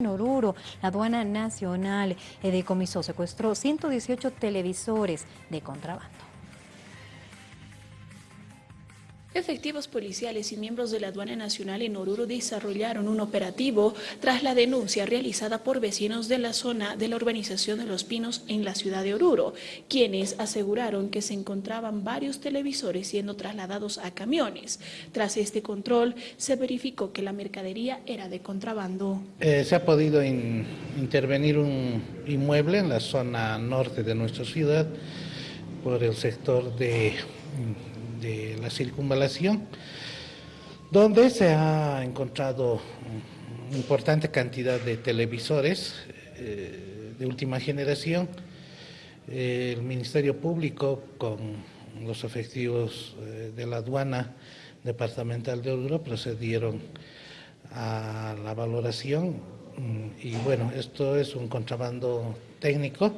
En Oruro, la aduana nacional eh, decomisó, secuestró 118 televisores de contrabando. Efectivos policiales y miembros de la aduana nacional en Oruro desarrollaron un operativo tras la denuncia realizada por vecinos de la zona de la urbanización de Los Pinos en la ciudad de Oruro, quienes aseguraron que se encontraban varios televisores siendo trasladados a camiones. Tras este control, se verificó que la mercadería era de contrabando. Eh, se ha podido intervenir un inmueble en la zona norte de nuestra ciudad por el sector de de la circunvalación, donde se ha encontrado importante cantidad de televisores eh, de última generación. El Ministerio Público, con los efectivos eh, de la aduana departamental de Oruro, procedieron a la valoración mm, y bueno, esto es un contrabando técnico,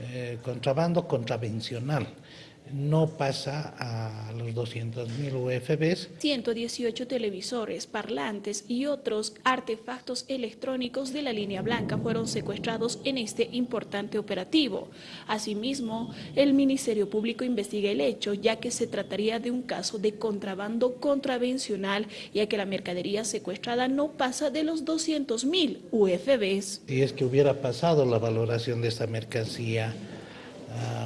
eh, contrabando contravencional no pasa a los 200.000 UFBs. 118 televisores, parlantes y otros artefactos electrónicos de la línea blanca fueron secuestrados en este importante operativo. Asimismo, el Ministerio Público investiga el hecho, ya que se trataría de un caso de contrabando contravencional, ya que la mercadería secuestrada no pasa de los 200.000 UFBs. Si es que hubiera pasado la valoración de esta mercancía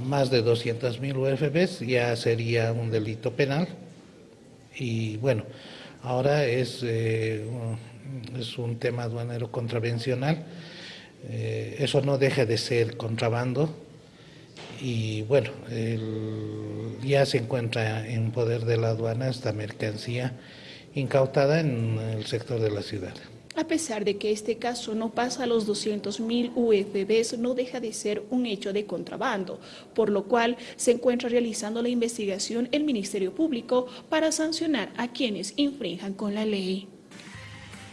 más de 200.000 UFBs ya sería un delito penal. Y bueno, ahora es, eh, es un tema aduanero contravencional, eh, eso no deja de ser contrabando. Y bueno, ya se encuentra en poder de la aduana esta mercancía incautada en el sector de la ciudad. A pesar de que este caso no pasa a los 200.000 UFBs, no deja de ser un hecho de contrabando, por lo cual se encuentra realizando la investigación el Ministerio Público para sancionar a quienes infrinjan con la ley.